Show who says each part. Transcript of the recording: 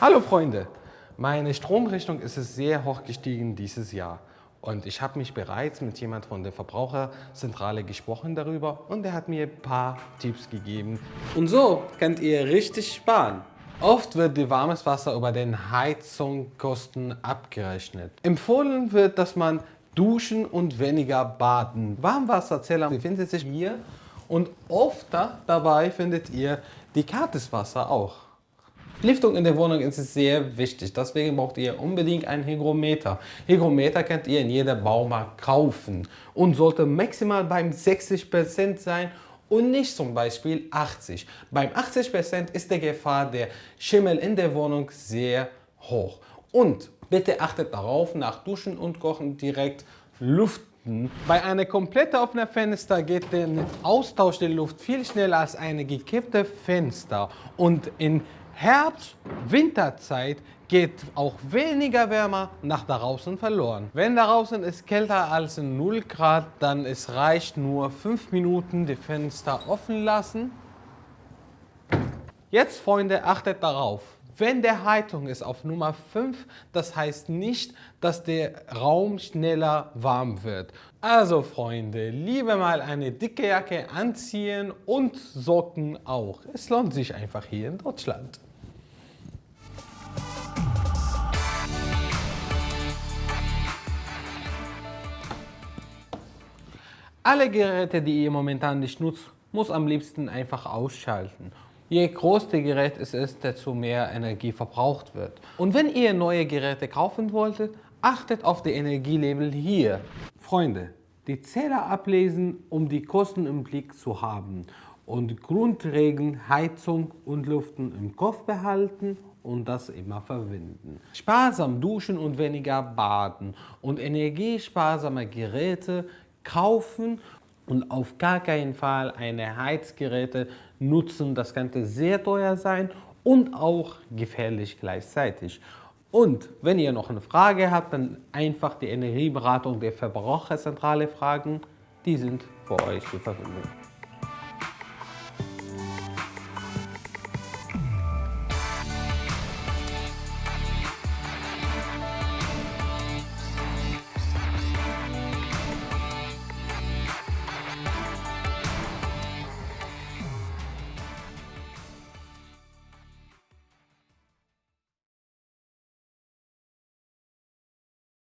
Speaker 1: Hallo Freunde, meine Stromrechnung ist sehr hoch gestiegen dieses Jahr. Und ich habe mich bereits mit jemand von der Verbraucherzentrale gesprochen darüber und er hat mir ein paar Tipps gegeben.
Speaker 2: Und so könnt ihr richtig sparen.
Speaker 1: Oft wird die warmes Wasser über den Heizungskosten abgerechnet. Empfohlen wird, dass man duschen und weniger baden. Warmwasserzähler befindet sich hier und oft dabei findet ihr die Karteswasser auch. Lüftung in der Wohnung ist sehr wichtig, deswegen braucht ihr unbedingt ein Hygrometer. Hygrometer könnt ihr in jeder Baumarkt kaufen und sollte maximal beim 60% sein und nicht zum Beispiel 80. Beim 80% ist die Gefahr der Schimmel in der Wohnung sehr hoch. Und bitte achtet darauf, nach Duschen und Kochen direkt lüften. Bei einem komplett offenen Fenster geht der Austausch der Luft viel schneller als eine gekippte Fenster und in Herbst, Winterzeit geht auch weniger wärmer nach draußen verloren. Wenn draußen ist kälter als 0 Grad, dann es reicht nur 5 Minuten die Fenster offen lassen. Jetzt Freunde, achtet darauf. Wenn der Heizung ist auf Nummer 5, das heißt nicht, dass der Raum schneller warm wird. Also Freunde, lieber mal eine dicke Jacke anziehen und Socken auch. Es lohnt sich einfach hier in Deutschland. Alle Geräte, die ihr momentan nicht nutzt, muss am liebsten einfach ausschalten. Je größer das Gerät es ist, desto mehr Energie verbraucht wird. Und wenn ihr neue Geräte kaufen wolltet, achtet auf die Energielabel hier. Freunde, die Zähler ablesen, um die Kosten im Blick zu haben und Grundregeln Heizung und Lüften im Kopf behalten und das immer verwenden. Sparsam duschen und weniger baden und energiesparsame Geräte kaufen und auf gar keinen Fall eine Heizgeräte nutzen. Das könnte sehr teuer sein und auch gefährlich gleichzeitig. Und wenn ihr noch eine Frage habt, dann einfach die Energieberatung der Verbraucherzentrale fragen. Die sind für euch zur Verfügung.